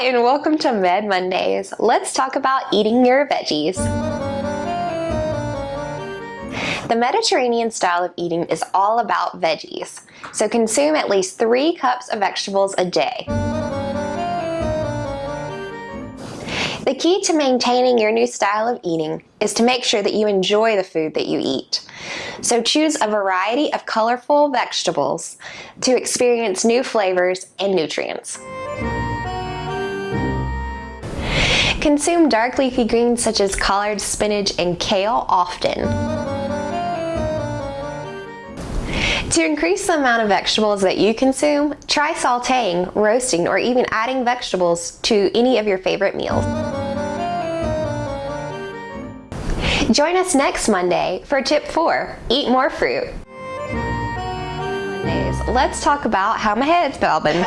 Hi, and welcome to Med Mondays. Let's talk about eating your veggies. The Mediterranean style of eating is all about veggies, so consume at least three cups of vegetables a day. The key to maintaining your new style of eating is to make sure that you enjoy the food that you eat. So choose a variety of colorful vegetables to experience new flavors and nutrients. Consume dark leafy greens such as collard, spinach, and kale often. To increase the amount of vegetables that you consume, try sauteing, roasting, or even adding vegetables to any of your favorite meals. Join us next Monday for tip four, eat more fruit. Let's talk about how my head's bobbing.